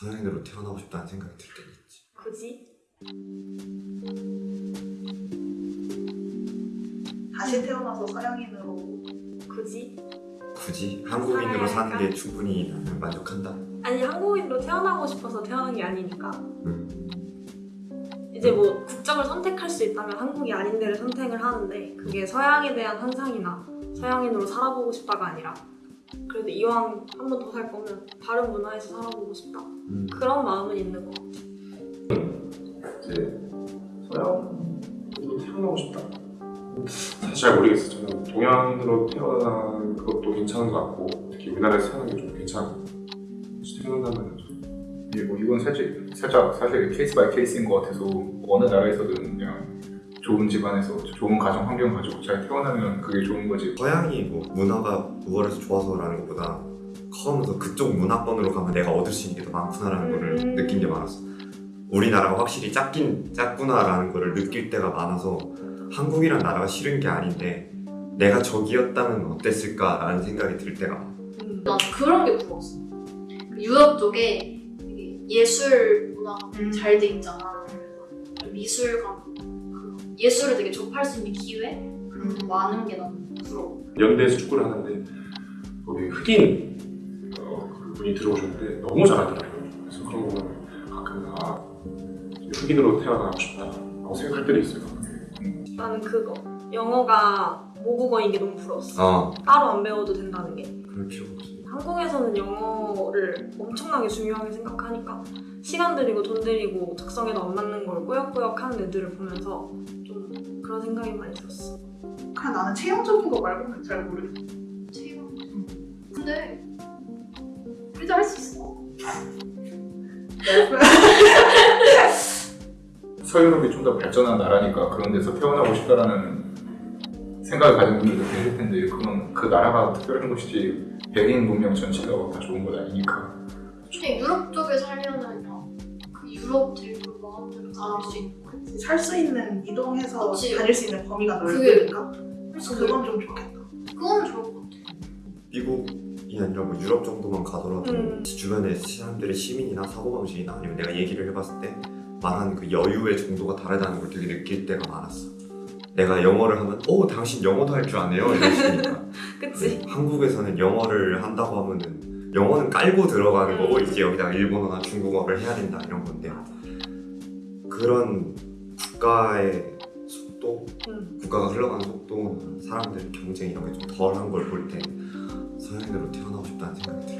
서양인으로 태어나고 싶다는 생각이 들 때가 있지. 굳이? 다시 태어나서 서양인으로 굳이? 굳이 한국인으로 사는 게 충분히 나는 만족한다. 아니 한국인으로 태어나고 싶어서 태어난 게 아니니까 음. 이제 뭐 국적을 선택할 수 있다면 한국이 아닌 데를 선택을 하는데 그게 서양에 대한 환상이나 서양인으로 살아보고 싶다가 아니라 그래도 이왕 한 번 더 살 거면 다른 문화에서 살아보고 싶다 음. 그런 마음은 있는 것 같아 이제 서양으로 태어나고 싶다. 사실 잘 모르겠어요. 저는 동양으로 태어나는 것도 괜찮은 것 같고 특히 우리나라에서 사는 게 좀 괜찮고 태어난다면 좀 예, 뭐 이건 살짝, 살짝 사실 case by case인 것 같아서 어느 나라에서든 그냥 좋은 집안에서 좋은 가정 환경 가지고 잘 태어나면 그게 좋은 거지. 서양이 뭐 문화가 우월해서 좋아서라는 것보다 커가면서 그쪽 문화권으로 가면 내가 얻을 수 있는 게 더 많구나라는 거를 음. 느낀 게 많았어. 우리나라가 확실히 작긴 작구나라는 거를 느낄 때가 많아서 한국이란 나라가 싫은 게 아닌데 내가 저기였다면 어땠을까라는 생각이 들 때가 많아. 음. 난 그런 게 부러웠어. 그 유럽 쪽에 예술 문화가 음. 잘돼 있잖아. 그래서 미술관, 그 예술을 되게 접할 수 있는 기회 그런 게 많은 게난 부러워. 연대에서 축구를 하는데 거기 흑인 어, 그 분이 들어오셨는데 너무 잘하더라고요. 그래서 그런 거 보면 가끔 아 흑인으로 태어나고 싶다라고 생각할 때도 있어요. 나는 그거 영어가 모국어인 게 너무 부러웠어 어, 따로 안 배워도 된다는 게 없어. 한국에서는 영어를 엄청나게 중요하게 생각하니까 시간 들이고 돈 들이고 적성에도 안 맞는 걸 꾸역꾸역 하는 애들을 보면서 좀 그런 생각이 많이 들었어 그냥 나는 체형적인 거 말고는 잘 모르겠어 체험. 근데 우리도 할 수 있어. 서유럽이 좀 더 발전한 나라니까 그런 데서 태어나고 싶다라는 생각을 가진 분들도 계실 텐데 그건 그 나라가 특별한 것이지 백인 문명 전체가 다 좋은 건 아니니까. 그냥 유럽 쪽에 살면은 그냥 그 유럽 대륙 마음대로 다닐 수 있는 거야. 살수 있는 이동해서 그치. 다닐 수 있는 범위가 그게- 넓으니까 그래서 그건 좀 좋겠다 그거는 좋을 것 같아. 미국이 아니라 뭐 유럽 정도만 가더라도 음. 주변에 사람들의 시민이나 사고방식이나 아니면 내가 얘기를 해봤을 때 말하는 그 여유의 정도가 다르다는 걸 되게 느낄 때가 많았어. 내가 영어를 하면 오 당신 영어도 할 줄 아네요 이러시니까 그치? 네, 한국에서는 영어를 한다고 하면은 영어는 깔고 들어가는 거고 음. 이제 여기다가 일본어나 중국어를 해야 된다 이런 건데 그런 국가의 속도 음. 국가가 흘러가는 속도 사람들 경쟁 이런 게 좀 덜한 걸 볼 때 서양인으로 태어나고 싶다는 생각이 들 때.